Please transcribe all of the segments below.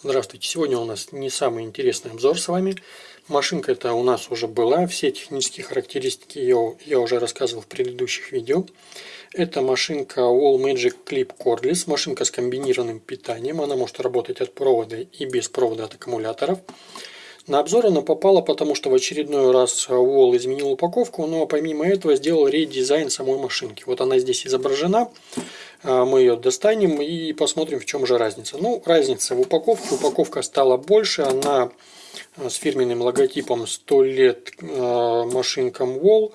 Здравствуйте! Сегодня у нас не самый интересный обзор с вами. Машинка эта у нас уже была, все технические характеристики ее я уже рассказывал в предыдущих видео. Это машинка Wall Magic Clip Cordless, машинка с комбинированным питанием. Она может работать от провода и без провода от аккумуляторов. На обзор она попала, потому что в очередной раз Wall изменил упаковку, но помимо этого сделал редизайн самой машинки. Вот она здесь изображена. А, мы ее достанем и посмотрим, в чем же разница. Ну, разница в упаковке. Упаковка стала больше, она а, с фирменным логотипом 100 лет машинкам Wall.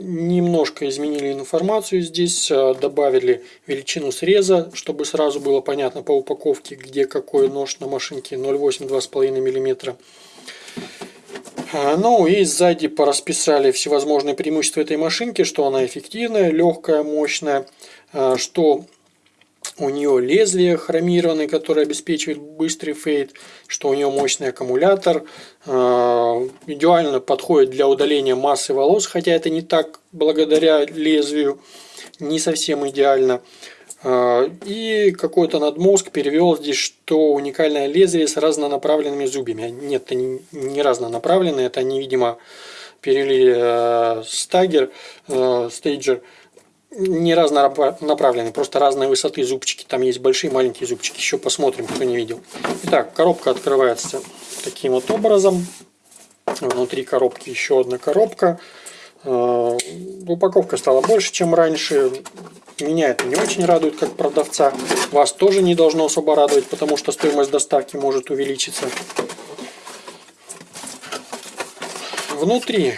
Немножко изменили информацию здесь, добавили величину среза, чтобы сразу было понятно по упаковке, где какой нож на машинке 0,8-2,5 мм. Ну и сзади порасписали всевозможные преимущества этой машинки, что она эффективная, легкая, мощная, а, что у нее лезвие хромированное, которое обеспечивает быстрый фейд, что у нее мощный аккумулятор, а, идеально подходит для удаления массы волос, хотя это не так благодаря лезвию, не совсем идеально. А, и какой-то надмозг перевел здесь, что уникальное лезвие с разнонаправленными зубьями. Нет, это не разнонаправленные, это они, видимо, перевели э, стагер, э, стейджер, не разнонаправленные, просто разной высоты зубчики. Там есть большие маленькие зубчики. Еще посмотрим, кто не видел. Итак, коробка открывается таким вот образом. Внутри коробки еще одна коробка. Э, упаковка стала больше, чем раньше. Меня это не очень радует, как продавца. Вас тоже не должно особо радовать, потому что стоимость доставки может увеличиться. Внутри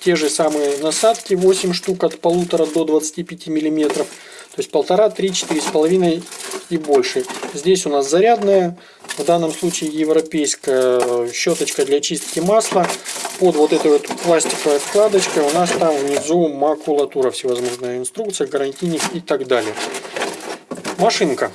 те же самые насадки, 8 штук от полутора до 25 миллиметров. То есть полтора, три, четыре с половиной и больше. Здесь у нас зарядная, в данном случае европейская щеточка для чистки масла. Под вот этой вот пластиковой вкладочкой у нас там внизу макулатура, всевозможная инструкция, гарантийник и так далее. Машинка.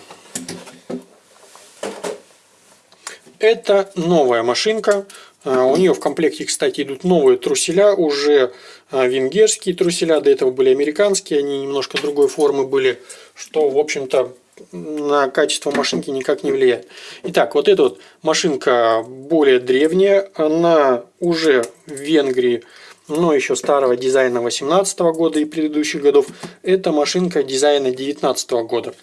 Это новая машинка. А, у нее в комплекте, кстати, идут новые труселя, уже а, венгерские труселя, до этого были американские, они немножко другой формы были, что, в общем-то, на качество машинки никак не влияет. Итак, вот эта вот машинка более древняя, она уже в Венгрии, но еще старого дизайна 18 года и предыдущих годов. Это машинка дизайна 19 года.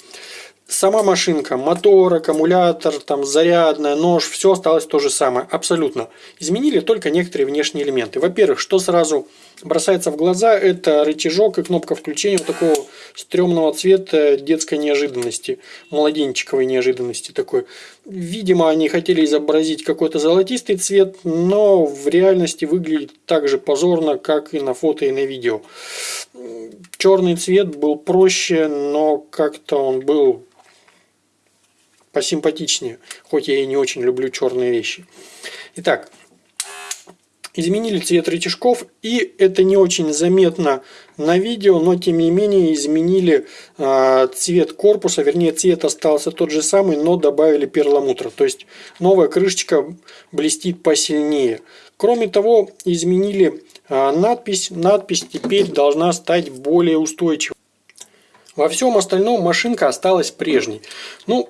Сама машинка, мотор, аккумулятор, там зарядная, нож, все осталось то же самое, абсолютно. Изменили только некоторые внешние элементы. Во-первых, что сразу бросается в глаза, это рычажок и кнопка включения вот такого стрёмного цвета детской неожиданности, младенчиковой неожиданности такой. Видимо, они хотели изобразить какой-то золотистый цвет, но в реальности выглядит так же позорно, как и на фото и на видео. Черный цвет был проще, но как-то он был посимпатичнее, хоть я и не очень люблю черные вещи. Итак, изменили цвет рычажков, и это не очень заметно на видео, но тем не менее изменили э, цвет корпуса, вернее цвет остался тот же самый, но добавили перламутр, то есть новая крышечка блестит посильнее. Кроме того, изменили э, надпись, надпись теперь должна стать более устойчивой. Во всем остальном машинка осталась прежней. Ну,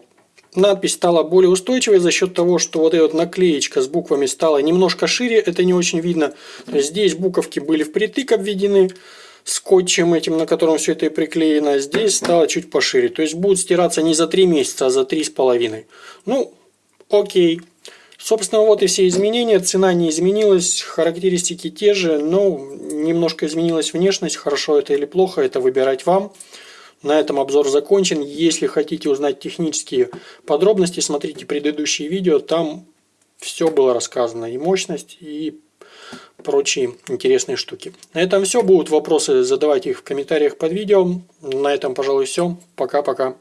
Надпись стала более устойчивой за счет того, что вот эта вот наклеечка с буквами стала немножко шире, это не очень видно. Здесь буковки были впритык обведены скотчем этим, на котором все это и приклеено. Здесь стало чуть пошире. То есть будет стираться не за 3 месяца, а за 3,5. Ну, окей. Собственно, вот и все изменения. Цена не изменилась, характеристики те же, но немножко изменилась внешность. Хорошо это или плохо, это выбирать вам. На этом обзор закончен. Если хотите узнать технические подробности, смотрите предыдущие видео. Там все было рассказано. И мощность, и прочие интересные штуки. На этом все. Будут вопросы, задавайте их в комментариях под видео. На этом, пожалуй, все. Пока-пока.